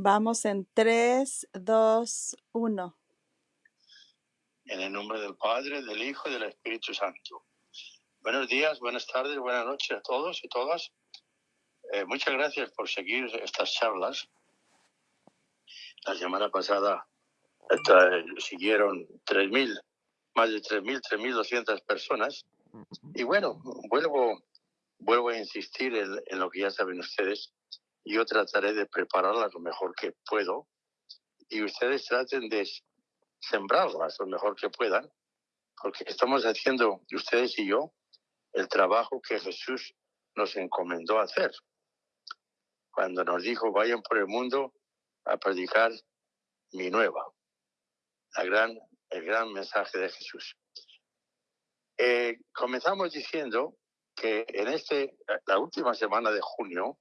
Vamos en 3, 2, 1. En el nombre del Padre, del Hijo y del Espíritu Santo. Buenos días, buenas tardes, buenas noches a todos y todas. Eh, muchas gracias por seguir estas charlas. La semana pasada esta, siguieron 3.000, más de 3.000, 3.200 personas. Y bueno, vuelvo, vuelvo a insistir en, en lo que ya saben ustedes. Yo trataré de prepararlas lo mejor que puedo y ustedes traten de sembrarlas lo mejor que puedan, porque estamos haciendo, ustedes y yo, el trabajo que Jesús nos encomendó hacer. Cuando nos dijo, vayan por el mundo a predicar mi nueva, la gran, el gran mensaje de Jesús. Eh, comenzamos diciendo que en este, la última semana de junio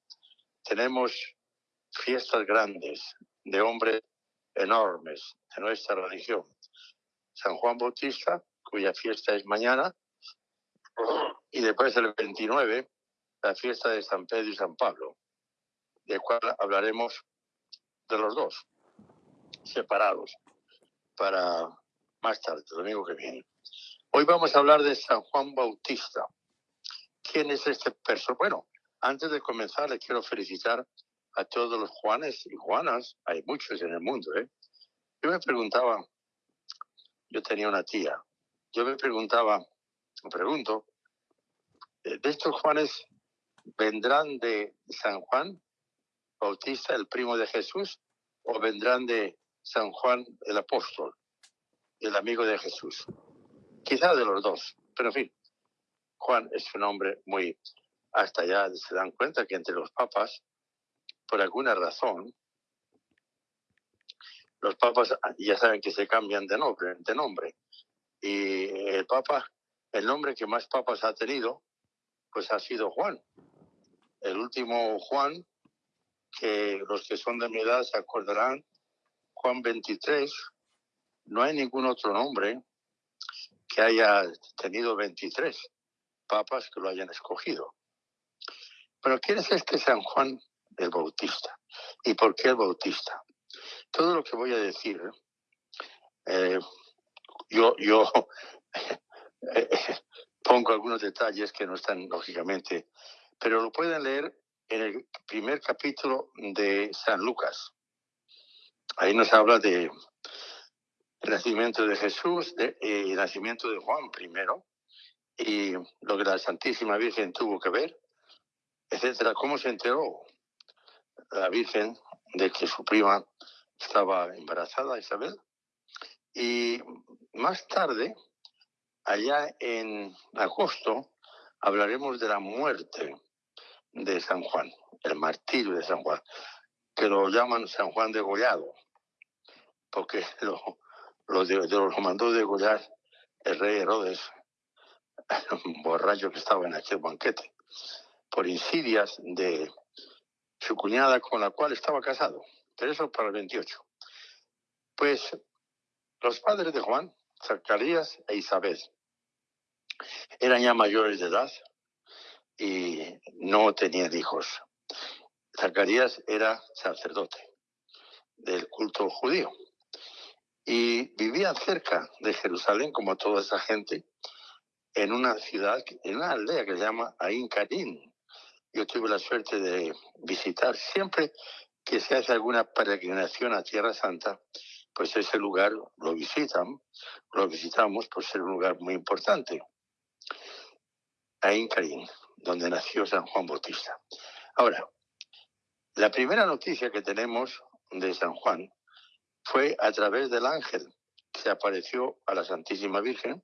tenemos fiestas grandes de hombres enormes de nuestra religión. San Juan Bautista, cuya fiesta es mañana, y después el 29, la fiesta de San Pedro y San Pablo, de cual hablaremos de los dos, separados, para más tarde, domingo que viene. Hoy vamos a hablar de San Juan Bautista. ¿Quién es este personaje? Bueno, antes de comenzar, le quiero felicitar a todos los Juanes y Juanas, hay muchos en el mundo, ¿eh? Yo me preguntaba, yo tenía una tía, yo me preguntaba, me pregunto, eh, ¿de estos Juanes vendrán de San Juan Bautista, el primo de Jesús, o vendrán de San Juan el apóstol, el amigo de Jesús? Quizá de los dos, pero en fin, Juan es un hombre muy hasta ya se dan cuenta que entre los papas, por alguna razón, los papas ya saben que se cambian de nombre, de nombre. Y el papa, el nombre que más papas ha tenido, pues ha sido Juan. El último Juan, que los que son de mi edad se acordarán, Juan 23, no hay ningún otro nombre que haya tenido 23 papas que lo hayan escogido. Pero ¿quién es este San Juan el Bautista? ¿Y por qué el Bautista? Todo lo que voy a decir, eh, yo, eh, pongo algunos detalles que no están lógicamente, pero lo pueden leer en el primer capítulo de San Lucas. Ahí nos habla de nacimiento de Jesús, de, el nacimiento de Juan primero, y lo que la Santísima Virgen tuvo que ver etcétera. ¿Cómo se enteró la Virgen de que su prima estaba embarazada, Isabel? Y más tarde, allá en agosto, hablaremos de la muerte de San Juan, el martirio de San Juan, que lo llaman San Juan de Gollado, porque lo, lo, de, lo mandó degollar el rey Herodes, borracho que estaba en aquel banquete por insidias de su cuñada con la cual estaba casado. Pero eso para el 28. Pues los padres de Juan, Zacarías e Isabel, eran ya mayores de edad y no tenían hijos. Zacarías era sacerdote del culto judío y vivía cerca de Jerusalén, como toda esa gente, en una ciudad, en una aldea que se llama Ain Karim, yo tuve la suerte de visitar siempre que se hace alguna peregrinación a Tierra Santa, pues ese lugar lo visitan, lo visitamos por ser un lugar muy importante. Ahí en donde nació San Juan Bautista. Ahora, la primera noticia que tenemos de San Juan fue a través del ángel que se apareció a la Santísima Virgen,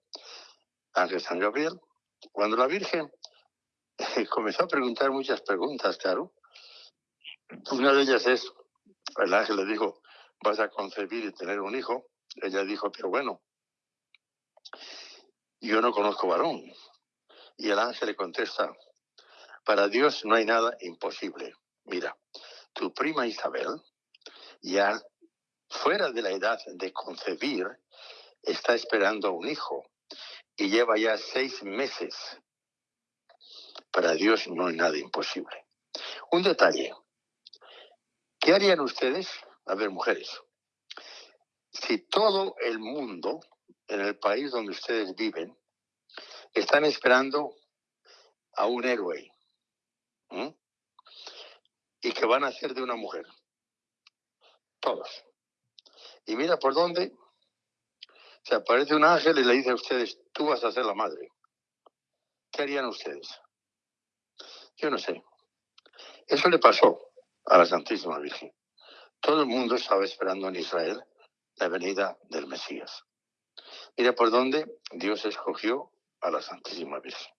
ángel San Gabriel, cuando la Virgen comenzó a preguntar muchas preguntas, claro. Una de ellas es, el ángel le dijo, vas a concebir y tener un hijo. Ella dijo, pero bueno, yo no conozco varón. Y el ángel le contesta, para Dios no hay nada imposible. Mira, tu prima Isabel, ya fuera de la edad de concebir, está esperando un hijo y lleva ya seis meses para Dios no hay nada imposible. Un detalle. ¿Qué harían ustedes? A ver, mujeres, si todo el mundo en el país donde ustedes viven están esperando a un héroe y que van a ser de una mujer, todos. Y mira por dónde se aparece un ángel y le dice a ustedes, tú vas a ser la madre. ¿Qué harían ustedes? Yo no sé. Eso le pasó a la Santísima Virgen. Todo el mundo estaba esperando en Israel la venida del Mesías. Mira por dónde Dios escogió a la Santísima Virgen.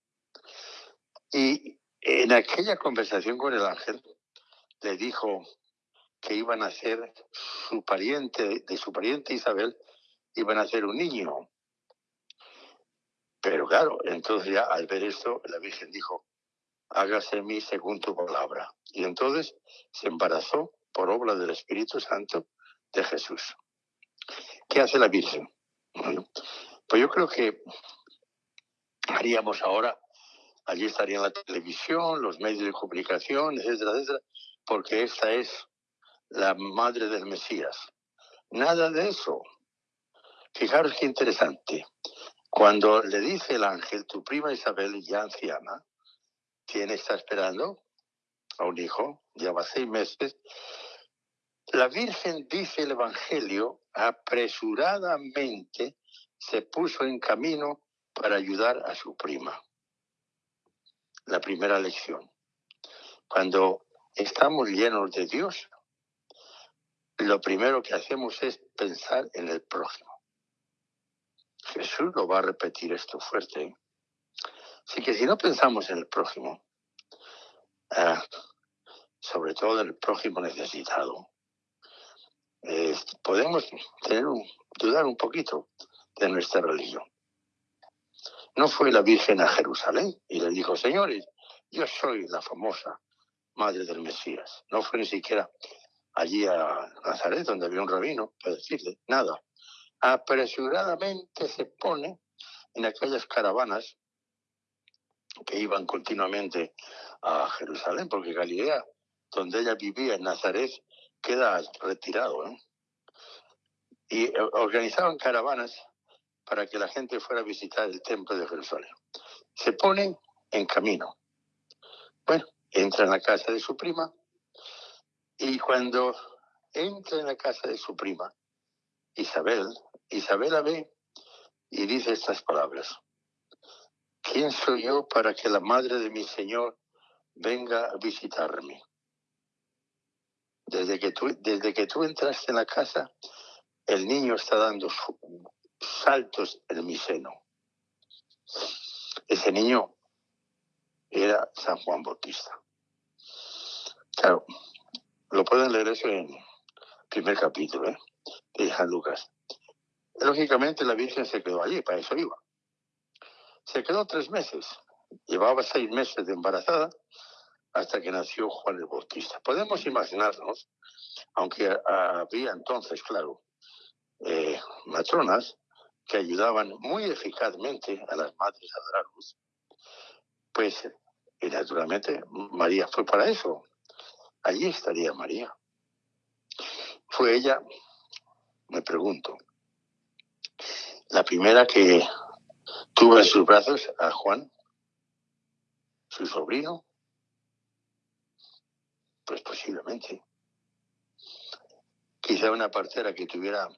Y en aquella conversación con el ángel, le dijo que iban a ser su pariente, de su pariente Isabel, iban a ser un niño. Pero claro, entonces ya al ver esto, la Virgen dijo, hágase mí según tu palabra. Y entonces se embarazó por obra del Espíritu Santo de Jesús. ¿Qué hace la Virgen? pues yo creo que haríamos ahora, allí estaría la televisión, los medios de comunicación, etcétera, etcétera, porque esta es la madre del Mesías. Nada de eso. Fijaros qué interesante. Cuando le dice el ángel, tu prima Isabel, ya anciana, ¿quién está esperando? A un hijo, lleva seis meses. La Virgen, dice el Evangelio, apresuradamente se puso en camino para ayudar a su prima. La primera lección. Cuando estamos llenos de Dios, lo primero que hacemos es pensar en el prójimo. Jesús lo va a repetir esto fuerte. ¿eh? Así que si no pensamos en el prójimo, ah, sobre todo en el prójimo necesitado, podemos tener un, dudar un poquito de nuestra religión. No fue la Virgen a Jerusalén y le dijo, señores, yo soy la famosa madre del Mesías. No fue ni siquiera allí a Nazaret, donde había un rabino, para decirle nada. Apresuradamente se pone en aquellas caravanas que iban continuamente a Jerusalén, porque Galilea, donde ella vivía en Nazaret, queda retirado. Y eh, organizaban caravanas para que la gente fuera a visitar el templo de Jerusalén. Se pone en camino. Bueno, entra en la casa de su prima y cuando entra en la casa de su prima, Isabel, Isabel la ve y dice estas palabras. ¿Quién soy yo para que la madre de mi Señor venga a visitarme? Desde que tú, desde que tú entraste en la casa, el niño está dando saltos en mi seno. Ese niño era San Juan Bautista. Claro, lo pueden leer eso en el primer capítulo ¿eh? de San Lucas. Lógicamente la Virgen se quedó allí, para eso iba. Se quedó tres meses, llevaba seis meses de embarazada hasta que nació Juan el Bautista. Podemos imaginarnos, aunque había entonces, claro, eh, matronas que ayudaban muy eficazmente a las madres a dar a luz, pues, y naturalmente María fue para eso, allí estaría María. Fue ella, me pregunto, la primera que tuvo en sus brazos a Juan, su sobrino. Pues posiblemente. Quizá una partera que tuviera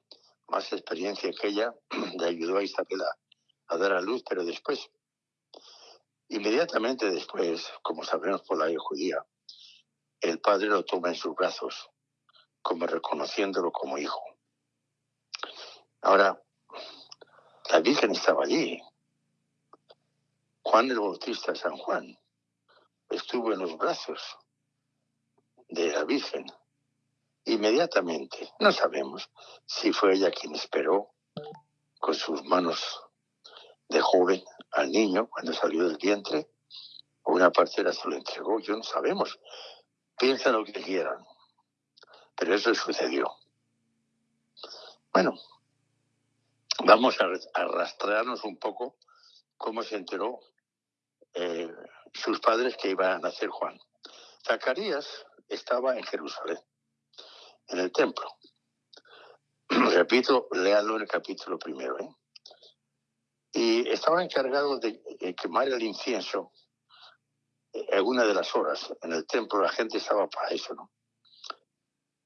más experiencia que ella le ayudó a Isabel a, dar a luz, pero después, inmediatamente después, como sabemos por la ley judía, el padre lo toma en sus brazos, como reconociéndolo como hijo. Ahora, la Virgen estaba allí. Juan el Bautista, San Juan, estuvo en los brazos de la Virgen. Inmediatamente, no sabemos si fue ella quien esperó con sus manos de joven al niño cuando salió del vientre, o una partera se lo entregó, yo no sabemos. Piensa lo que quieran. Pero eso sucedió. Bueno, vamos a arrastrarnos un poco cómo se enteró eh, sus padres que iban a nacer Juan. Zacarías estaba en Jerusalén. en el templo. Repito, léanlo en el capítulo primero. ¿eh? Y estaba encargado de quemar el incienso en una de las horas. En el templo la gente estaba para eso, ¿no?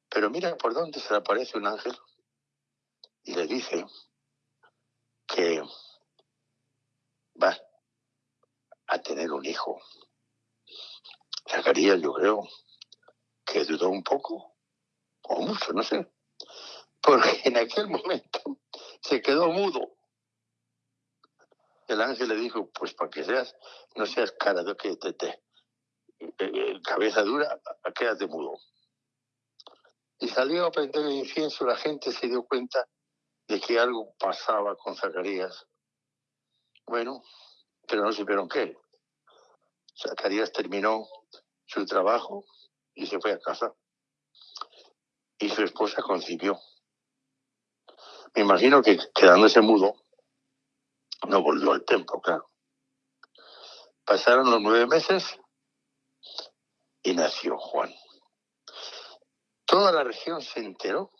Pero mira por dónde se le aparece un ángel y le dice que va a tener un hijo. Zacarías, yo creo, que dudó un poco, o mucho, no sé, porque en aquel momento se quedó mudo. El ángel le dijo, pues para que seas, no seas cara de que te, te eh, eh, cabeza dura, quédate mudo. Y salió a prender el incienso, la gente se dio cuenta de que algo pasaba con Zacarías. Bueno, pero no supieron qué. Zacarías terminó su trabajo y se fue a casa. Y su esposa concibió. Me imagino que quedándose mudo, no volvió al templo, claro. Pasaron los nueve meses y nació Juan. Toda la región se enteró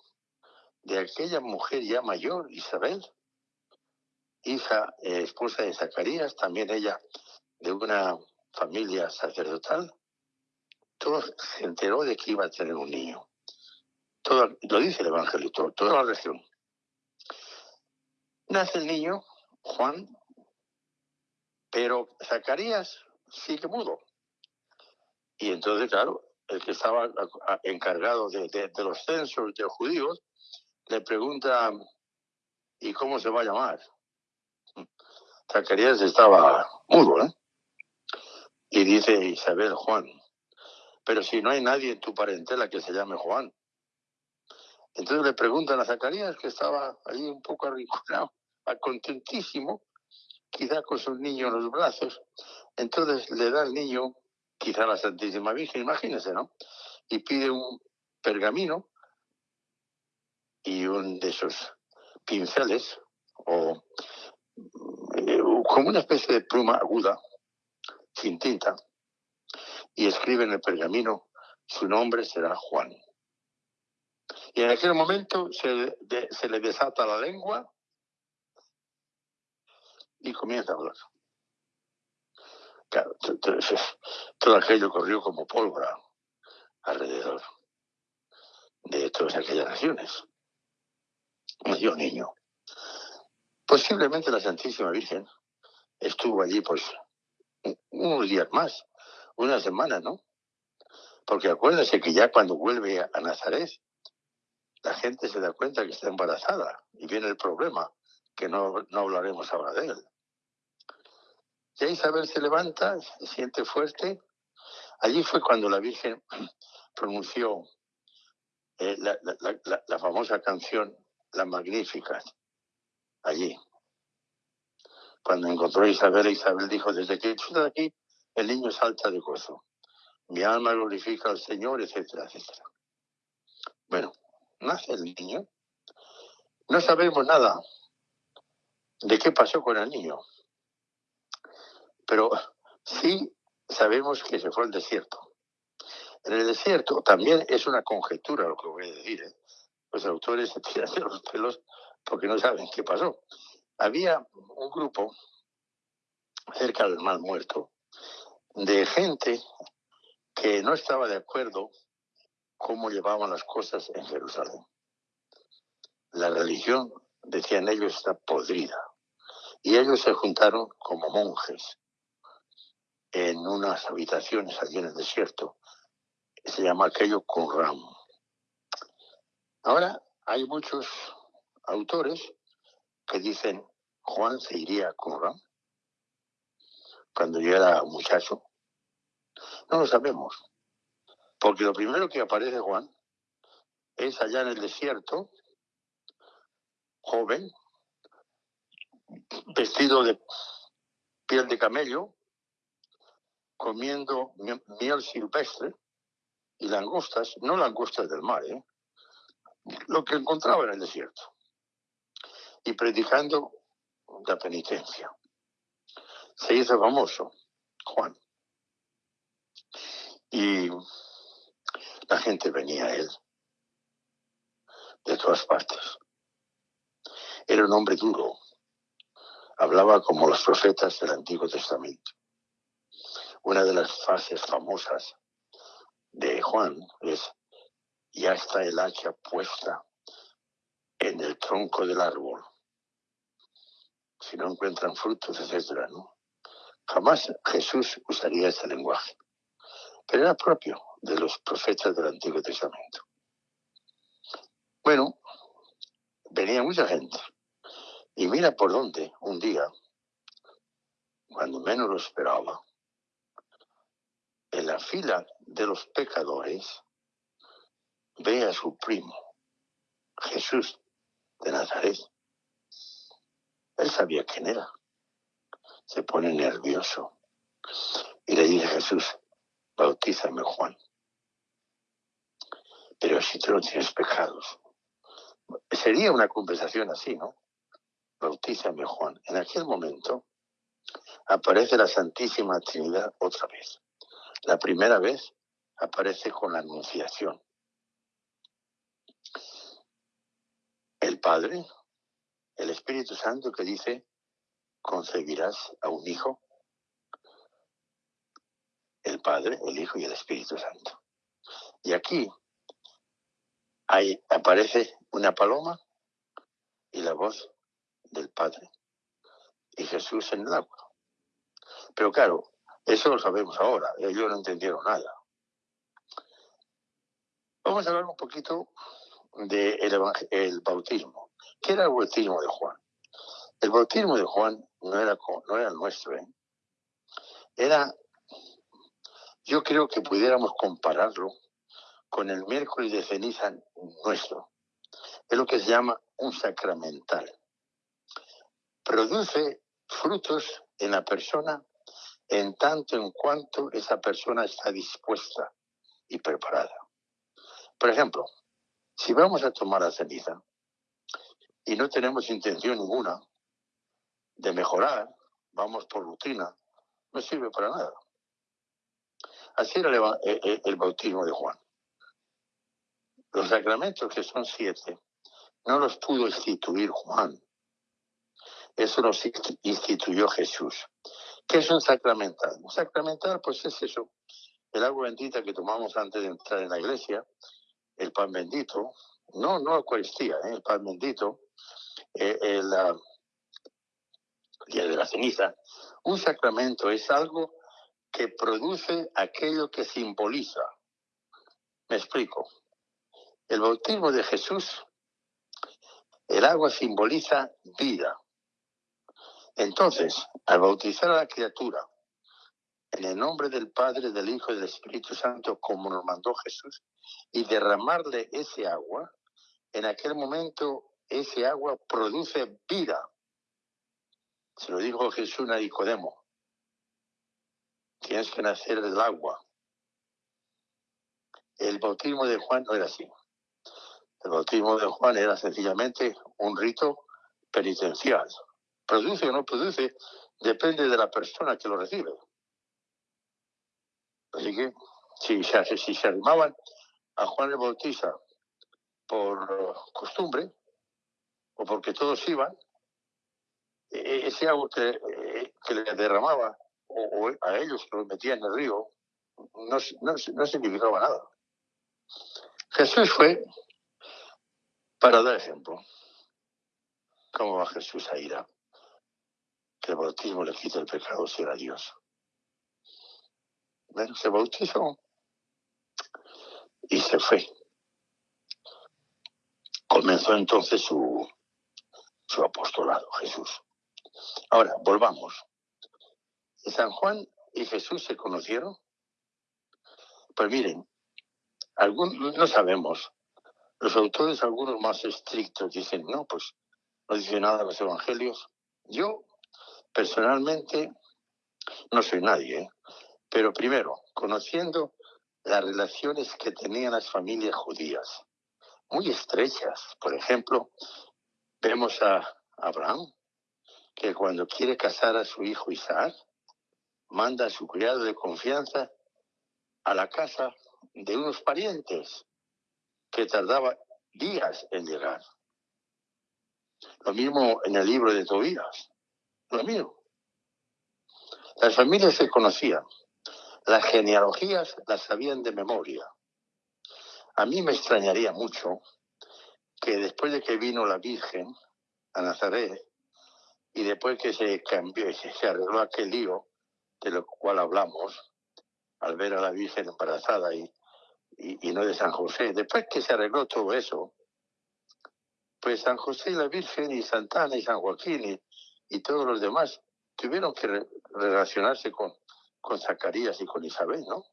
de aquella mujer ya mayor, Isabel, hija, eh, esposa de Zacarías, también ella de una familia sacerdotal. Todo se enteró de que iba a tener un niño. Todo, lo dice el Evangelio, toda la región. Nace el niño, Juan, pero Zacarías sigue mudo. Y entonces, claro, el que estaba encargado de, los censos de judíos le pregunta, ¿y cómo se va a llamar? Zacarías estaba mudo, ¿eh? Y dice Isabel Juan, pero si no hay nadie en tu parentela que se llame Juan. Entonces le preguntan a Zacarías, que estaba ahí un poco arrinconado, contentísimo, quizá con su niño en los brazos. Entonces le da al niño, quizá la Santísima Virgen, imagínense, ¿no? Y pide un pergamino y un de esos pinceles, o como una especie de pluma aguda, sin tinta, y escribe en el pergamino, su nombre será Juan. Y en aquel momento se, se le desata la lengua y comienza a hablar. Todo aquello corrió como pólvora alrededor de todas aquellas naciones. Nació niño. Posiblemente la Santísima Virgen estuvo allí pues unos días más, una semana, ¿no? Porque acuérdense que ya cuando vuelve a Nazaret, la gente se da cuenta que está embarazada y viene el problema, que no, no hablaremos ahora de él. Ya Isabel se levanta, se siente fuerte. Allí fue cuando la Virgen pronunció eh, la, famosa canción La Magnífica, allí. Cuando encontró a Isabel, Isabel dijo, desde que estoy aquí, el niño salta de gozo. Mi alma glorifica al Señor, etcétera, etcétera. Bueno, nace el niño. No sabemos nada de qué pasó con el niño. Pero sí sabemos que se fue al desierto. En el desierto también es una conjetura lo que voy a decir. ¿eh? Los autores se tiran de los pelos porque no saben qué pasó. Había un grupo cerca del mal muerto de gente que no estaba de acuerdo cómo llevaban las cosas en Jerusalén. La religión, decían ellos, está podrida. Y ellos se juntaron como monjes en unas habitaciones allí en el desierto. Se llama aquello Qumran. Ahora hay muchos autores que dicen Juan se iría a Qumran cuando yo era muchacho. No lo sabemos. Porque lo primero que aparece Juan es allá en el desierto, joven, vestido de piel de camello, comiendo miel silvestre y langostas, no langostas del mar, ¿eh? lo que encontraba en el desierto, y predicando la penitencia. Se hizo famoso, Juan. Y la gente venía a él. de todas partes. Era un hombre duro. Hablaba como los profetas del Antiguo Testamento. Una de las frases famosas de Juan es, ya está el hacha puesta en el tronco del árbol. Si no encuentran frutos, etcétera, ¿no? Jamás Jesús usaría ese lenguaje, pero era propio de los profetas del Antiguo Testamento. Bueno, venía mucha gente. Y mira por dónde, un día, cuando menos lo esperaba, en la fila de los pecadores, ve a su primo, Jesús de Nazaret. Él sabía quién era. Se pone nervioso y le dice a Jesús, bautízame Juan. Pero si tú no tienes pecados. Sería una conversación así, ¿no? Bautízame Juan. En aquel momento aparece la Santísima Trinidad otra vez. La primera vez aparece con la Anunciación. Padre, el Espíritu Santo que dice, concebirás a un hijo. El Padre, el Hijo y el Espíritu Santo. Y aquí aparece una paloma y la voz del Padre. Y Jesús en el agua. Pero claro, eso lo sabemos ahora. Ellos no entendieron nada. Vamos a hablar un poquito del el bautismo. ¿Qué era el bautismo de Juan? El bautismo de Juan no era, no era nuestro. ¿eh? Era, yo creo que pudiéramos compararlo con el miércoles de ceniza nuestro. Es lo que se llama un sacramental. Produce frutos en la persona en tanto en cuanto esa persona está dispuesta y preparada. Por ejemplo, si vamos a tomar la ceniza y no tenemos intención ninguna de mejorar, vamos por rutina, no sirve para nada. Así era el, el bautismo de Juan. Los sacramentos, que son siete, no los pudo instituir Juan. Eso los instituyó Jesús. ¿Qué es un sacramental? Un sacramental, pues es eso, el agua bendita que tomamos antes de entrar en la iglesia, el pan bendito, no, no la Eucaristía, ¿eh? el pan bendito, eh, el, día de la ceniza. Un sacramento es algo que produce aquello que simboliza. Me explico. El bautismo de Jesús, el agua simboliza vida. Entonces, al bautizar a la criatura en el nombre del Padre, del Hijo y del Espíritu Santo, como nos mandó Jesús, y derramarle ese agua, en aquel momento ese agua produce vida. Se lo dijo Jesús a Nicodemo. Tienes que nacer del agua. El bautismo de Juan no era así. El bautismo de Juan era sencillamente un rito penitencial produce o no produce, depende de la persona que lo recibe. Así que si se, si se arrimaban a Juan el Bautista por costumbre, o porque todos iban, e, e, ese agua que, e, que le derramaba o, a ellos que lo metían en el río, no, no, no significaba nada. Jesús fue para dar ejemplo. ¿Cómo va Jesús a ir a que el bautismo le quita el pecado a Dios. Se bautizó y se fue. Comenzó entonces su, su apostolado, Jesús. Ahora, volvamos. San Juan y Jesús se conocieron. Pues miren, algún, no sabemos. Los autores, algunos más estrictos, dicen, no, pues no dice nada los evangelios. Yo Personalmente, no soy nadie, ¿eh? Pero primero, conociendo las relaciones que tenían las familias judías, muy estrechas. Por ejemplo, vemos a Abraham, que cuando quiere casar a su hijo Isaac, manda a su criado de confianza a la casa de unos parientes, que tardaba días en llegar. Lo mismo en el libro de Tobías. Lo mismo. Las familias se conocían. Las genealogías las sabían de memoria. A mí me extrañaría mucho que después de que vino la Virgen a Nazaret y después que se cambió se arregló aquel lío de lo cual hablamos, al ver a la Virgen embarazada y, y, no de San José, después que se arregló todo eso, pues San José y la Virgen y Santana y San Joaquín y, y todos los demás tuvieron que relacionarse con, con Zacarías y con Isabel, ¿no?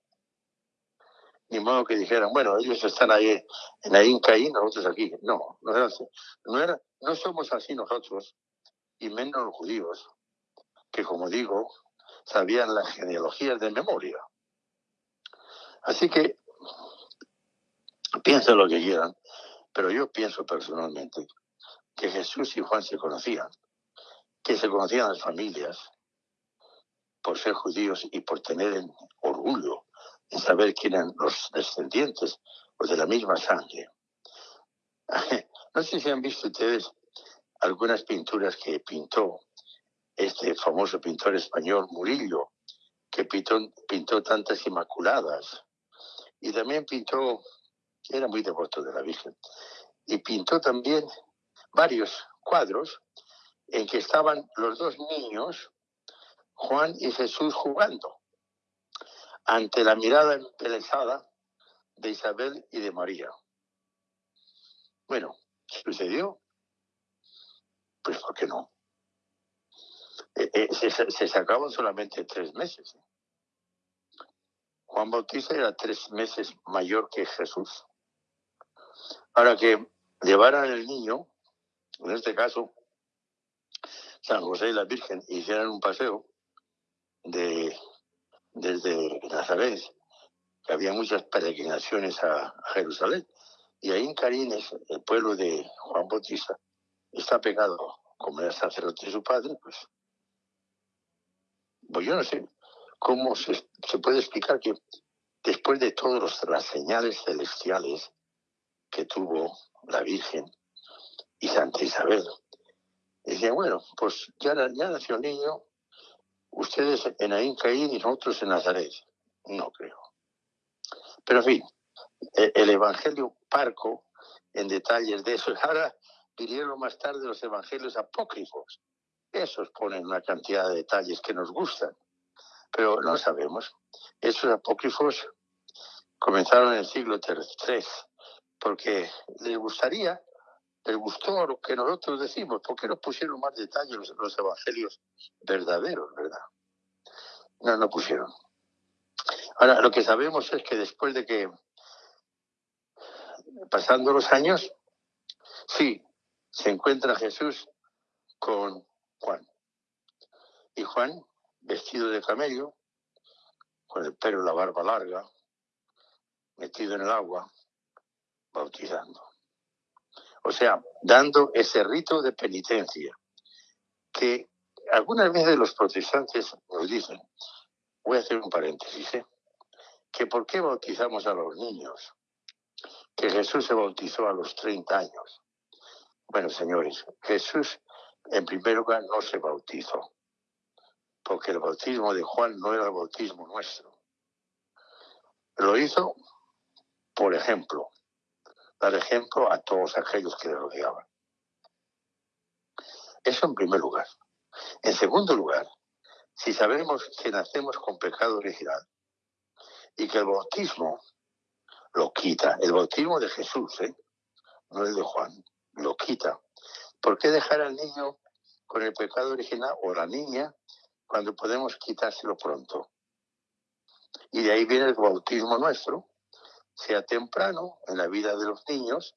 Ni modo que dijeran, bueno, ellos están ahí en Inca y nosotros aquí. No, no era así. No, no somos así nosotros, y menos los judíos, que como digo, sabían las genealogías de memoria. Así que piensen lo que quieran, pero yo pienso personalmente que Jesús y Juan se conocían, que se conocían las familias por ser judíos y por tener orgullo en saber quién eran los descendientes o de la misma sangre. No sé si han visto ustedes algunas pinturas que pintó este famoso pintor español Murillo, que pintó, pintó tantas inmaculadas. Y también pintó, era muy devoto de la Virgen, y pintó también varios cuadros en que estaban los dos niños, Juan y Jesús, jugando ante la mirada empelezada de Isabel y de María. Bueno, ¿sucedió? Pues ¿por qué no? Eh, eh, se, se, sacaban solamente tres meses. Juan Bautista era tres meses mayor que Jesús. Ahora que llevaran el niño, en este caso, San José y la Virgen, hicieran un paseo de desde Nazaret, que había muchas peregrinaciones a, Jerusalén. Y ahí en Carines, el pueblo de Juan Bautista, está pegado, como era sacerdote de su padre, pues, pues yo no sé cómo se, puede explicar que después de todas las señales celestiales que tuvo la Virgen y Santa Isabel, decía, bueno, pues ya, ya nació el niño, ustedes en Ain Caín y nosotros en Nazaret. No creo. Pero en fin, e, el Evangelio parco en detalles de eso. Ahora vinieron más tarde los Evangelios apócrifos. Esos ponen una cantidad de detalles que nos gustan, pero no sabemos. Esos apócrifos comenzaron en el siglo III, porque les gustaría, les gustó lo que nosotros decimos, ¿por qué no pusieron más detalles los, los evangelios verdaderos, verdad? No, no pusieron. Ahora, lo que sabemos es que después de que, pasando los años, sí, se encuentra Jesús con Juan. Y Juan, vestido de camello, con el pelo y la barba larga, metido en el agua, bautizando. O sea, dando ese rito de penitencia que algunas veces los protestantes nos dicen, voy a hacer un paréntesis, ¿eh? que por qué bautizamos a los niños, que Jesús se bautizó a los 30 años. Bueno, señores, Jesús en primer lugar no se bautizó, porque el bautismo de Juan no era el bautismo nuestro. Lo hizo, por ejemplo, dar ejemplo a todos aquellos que le rodeaban. Eso en primer lugar. En segundo lugar, si sabemos que nacemos con pecado original y que el bautismo lo quita, el bautismo de Jesús, ¿eh? no el de Juan, lo quita. ¿Por qué dejar al niño con el pecado original o la niña cuando podemos quitárselo pronto? Y de ahí viene el bautismo nuestro, sea temprano en la vida de los niños,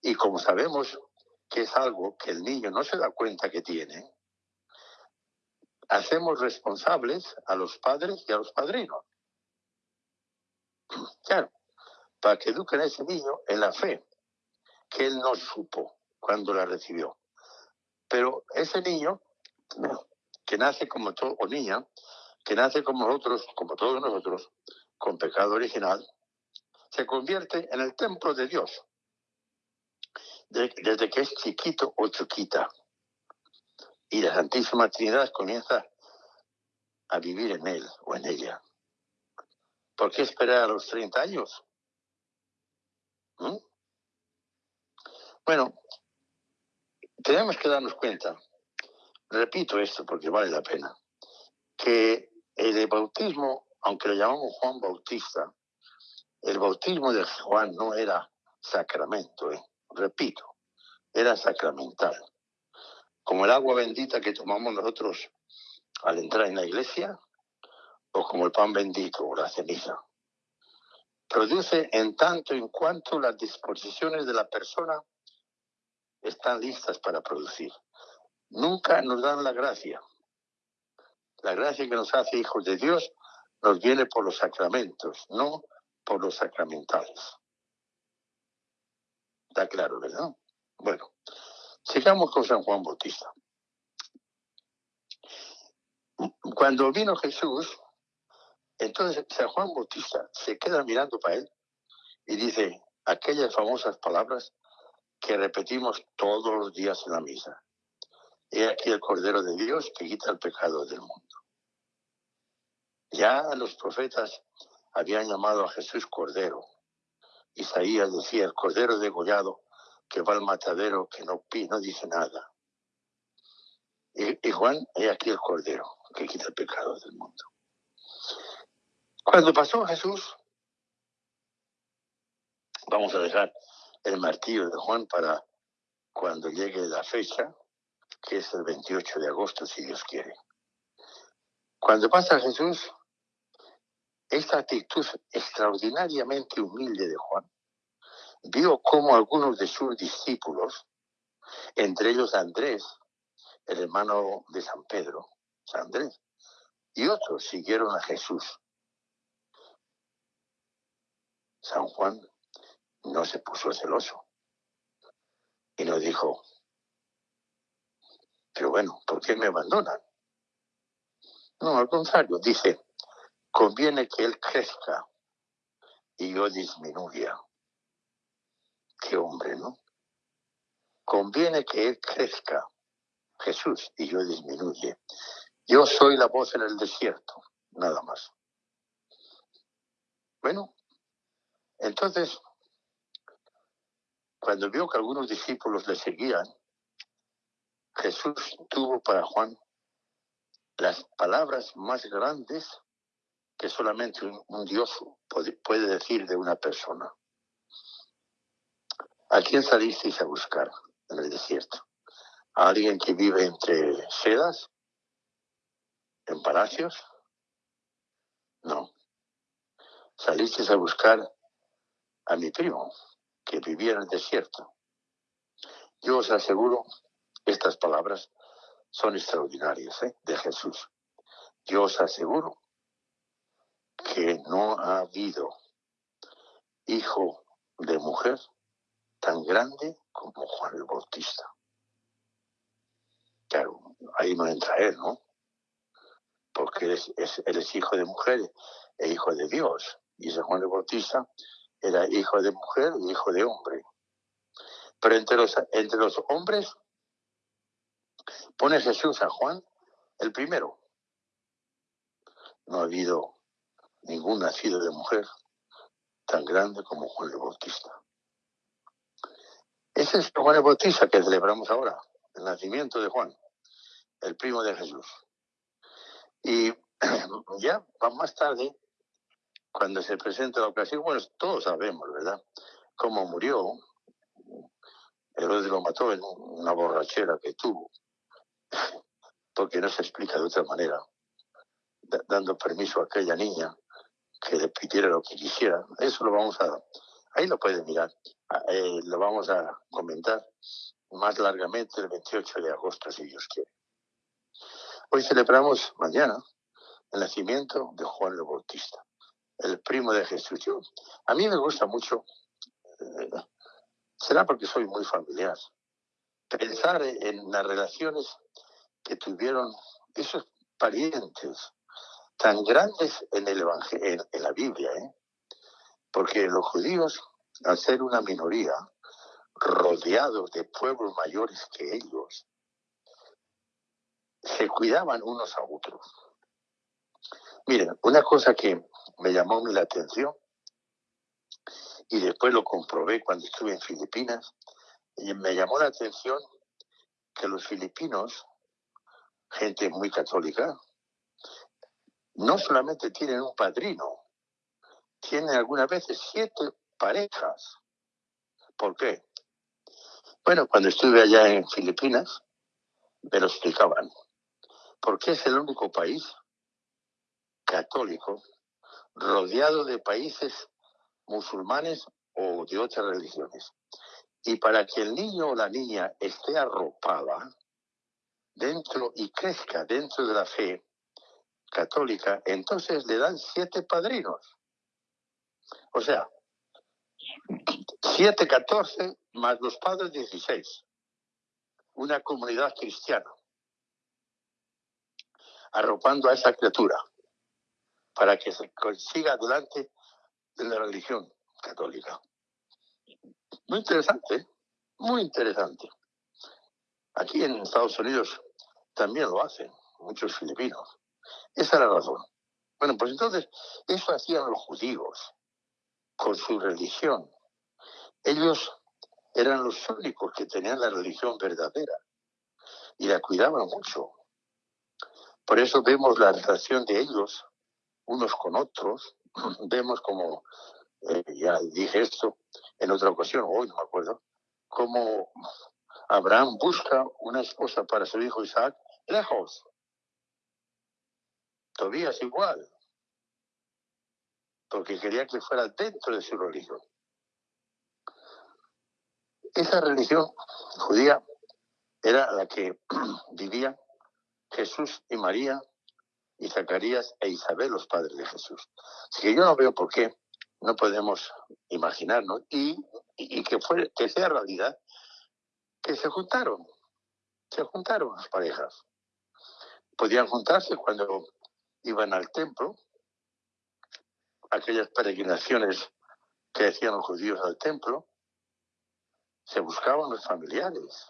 y como sabemos que es algo que el niño no se da cuenta que tiene, hacemos responsables a los padres y a los padrinos. Claro, para que eduquen a ese niño en la fe, que él no supo cuando la recibió. Pero ese niño, que nace como todo, o niña, que nace como nosotros, como todos nosotros, con pecado original, se convierte en el templo de Dios. desde que es chiquito o chiquita. Y la Santísima Trinidad comienza a vivir en él o en ella. ¿Por qué esperar a los 30 años? ¿Mm? Bueno, tenemos que darnos cuenta, repito esto porque vale la pena, que el bautismo, aunque lo llamamos Juan Bautista, el bautismo de Juan no era sacramento, ¿eh? repito, era sacramental. Como el agua bendita que tomamos nosotros al entrar en la iglesia, o como el pan bendito o la ceniza. Produce en tanto en cuanto las disposiciones de la persona están listas para producir. Nunca nos dan la gracia. La gracia que nos hace hijos de Dios nos viene por los sacramentos, no por los sacramentales. Está claro, ¿verdad? Bueno, sigamos con San Juan Bautista. Cuando vino Jesús, entonces San Juan Bautista se queda mirando para él y dice aquellas famosas palabras que repetimos todos los días en la misa. He aquí el Cordero de Dios que quita el pecado del mundo. Ya los profetas habían llamado a Jesús Cordero. Isaías decía, el Cordero degollado que va al matadero, que no, no dice nada. Y, y Juan, he aquí el Cordero que quita el pecado del mundo. Cuando pasó Jesús, vamos a dejar el martillo de Juan para cuando llegue la fecha, que es el 28 de agosto, si Dios quiere. Cuando pasa Jesús, esta actitud extraordinariamente humilde de Juan vio cómo algunos de sus discípulos, entre ellos Andrés, el hermano de San Pedro, San Andrés, y otros siguieron a Jesús. San Juan no se puso celoso y nos dijo, pero bueno, ¿por qué me abandonan? No, al contrario, dice, conviene que él crezca y yo disminuya. Qué hombre, ¿no? Conviene que él crezca, Jesús, y yo disminuye. Yo soy la voz en el desierto, nada más. Bueno, entonces cuando vio que algunos discípulos le seguían, Jesús tuvo para Juan las palabras más grandes que solamente un, Dios puede, decir de una persona. ¿A quién salisteis a buscar en el desierto? ¿A alguien que vive entre sedas? ¿En palacios? No. Salisteis a buscar a mi primo, que vivía en el desierto. Yo os aseguro, estas palabras son extraordinarias ¿eh? de Jesús. Yo os aseguro que no ha habido hijo de mujer tan grande como Juan el Bautista. Claro, ahí no entra él, ¿no? Porque él es, hijo de mujer e hijo de Dios. Y ese Juan el Bautista era hijo de mujer y hijo de hombre. Pero entre los, entre los hombres pone Jesús a Juan el primero. No ha habido ningún nacido de mujer tan grande como Juan el Bautista. Ese es Juan el Bautista que celebramos ahora, el nacimiento de Juan, el primo de Jesús. Y ya más tarde cuando se presenta la ocasión, bueno, todos sabemos, ¿verdad? Cómo murió. Herodes lo mató en una borrachera que tuvo, porque no se explica de otra manera, dando permiso a aquella niña que le pidiera lo que quisiera. Eso lo vamos a, ahí lo pueden mirar, ah, eh, lo vamos a comentar más largamente el 28 de agosto, si Dios quiere. Hoy celebramos mañana el nacimiento de Juan el Bautista el primo de Jesús. a mí me gusta mucho, eh, será porque soy muy familiar, pensar en las relaciones que tuvieron esos parientes tan grandes en el la Biblia, ¿eh? porque los judíos, al ser una minoría, rodeados de pueblos mayores que ellos, se cuidaban unos a otros. Miren, una cosa que me llamó la atención y después lo comprobé cuando estuve en Filipinas, y me llamó la atención que los filipinos, gente muy católica, no solamente tienen un padrino, tienen algunas veces siete parejas. ¿Por qué? Bueno, cuando estuve allá en Filipinas, me lo explicaban. Porque es el único país católico rodeado de países musulmanes o de otras religiones. Y para que el niño o la niña esté arropada dentro y crezca dentro de la fe católica, entonces le dan siete padrinos. O sea, siete, catorce más los padres dieciséis. Una comunidad cristiana arropando a esa criatura para que se consiga adelante de la religión católica. Muy interesante, muy interesante. Aquí en Estados Unidos también lo hacen muchos filipinos. Esa es la razón. Bueno, pues entonces, eso hacían los judíos con su religión. Ellos eran los únicos que tenían la religión verdadera y la cuidaban mucho. Por eso vemos la relación de ellos unos con otros. Vemos como, eh, ya dije esto en otra ocasión, hoy no me acuerdo, como Abraham busca una esposa para su hijo Isaac lejos. Tobías igual, porque quería que fuera dentro de su religión. Esa religión judía era la que vivían Jesús y María y Zacarías e Isabel, los padres de Jesús. Así que yo no veo por qué no podemos imaginarnos y, que sea realidad que se juntaron, se juntaron las parejas. Podían juntarse cuando iban al templo, aquellas peregrinaciones que hacían los judíos al templo, se buscaban los familiares.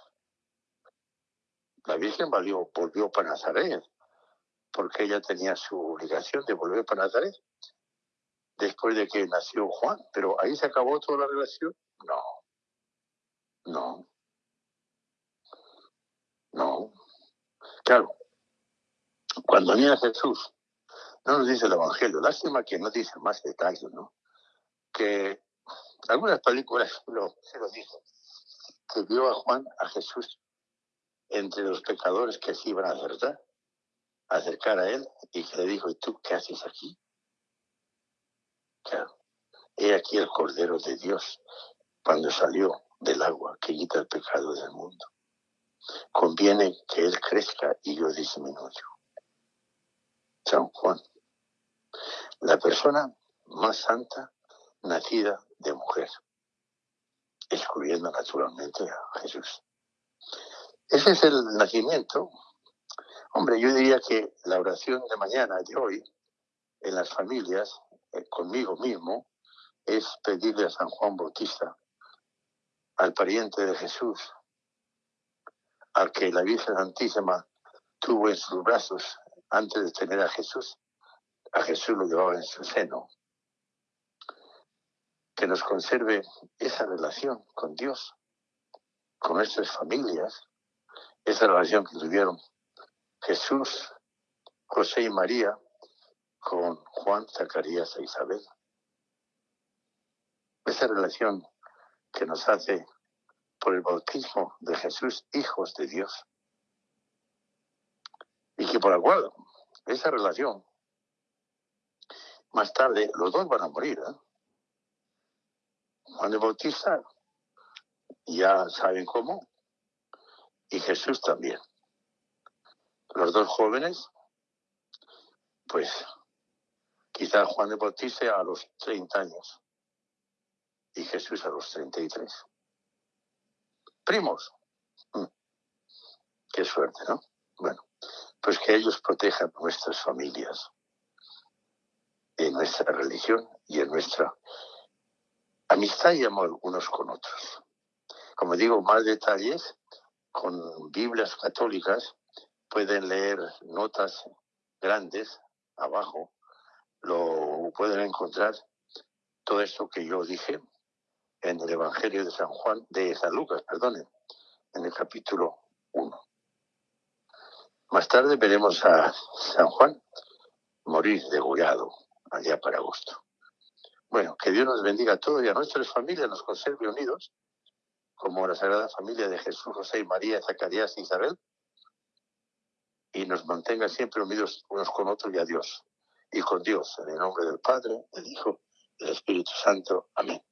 La Virgen volvió, volvió para Nazaret, porque ella tenía su obligación de volver para Nazaret después de que nació Juan. Pero ahí se acabó toda la relación. No, no, no. Claro, cuando viene Jesús, no nos dice el Evangelio, lástima que no dice más detalles, ¿no? Que algunas películas se lo dicen, que vio a Juan, a Jesús, entre los pecadores que se iban a acertar acercar a él y que le dijo, ¿y tú qué haces aquí? Claro, he aquí el Cordero de Dios cuando salió del agua que quita el pecado del mundo. Conviene que Él crezca y yo disminuyo. San Juan, la persona más santa nacida de mujer, excluyendo naturalmente a Jesús. Ese es el nacimiento Hombre, yo diría que la oración de mañana, de hoy, en las familias, eh, conmigo mismo, es pedirle a San Juan Bautista, al pariente de Jesús, al que la Virgen Santísima tuvo en sus brazos antes de tener a Jesús, a Jesús lo llevaba en su seno, que nos conserve esa relación con Dios, con nuestras familias, esa relación que tuvieron Jesús, José y María con Juan, Zacarías e Isabel. Esa relación que nos hace por el bautismo de Jesús hijos de Dios. Y que por la cual esa relación, más tarde los dos van a morir. ¿eh? Juan el Bautista, ya saben cómo, y Jesús también los dos jóvenes, pues quizá Juan de Bautista a los 30 años y Jesús a los 33. Primos. Mm. Qué suerte, ¿no? Bueno, pues que ellos protejan nuestras familias, en nuestra religión y en nuestra amistad y amor unos con otros. Como digo, más detalles con Biblias católicas pueden leer notas grandes abajo, lo pueden encontrar todo esto que yo dije en el Evangelio de San Juan, de San Lucas, perdone, en el capítulo 1. Más tarde veremos a San Juan morir degollado allá para agosto. Bueno, que Dios nos bendiga a todos y a nuestras familias, nos conserve unidos, como la Sagrada Familia de Jesús, José y María, Zacarías y Isabel, y nos mantenga siempre unidos unos con otros y a Dios, y con Dios, en el nombre del Padre, del Hijo, del Espíritu Santo. Amén.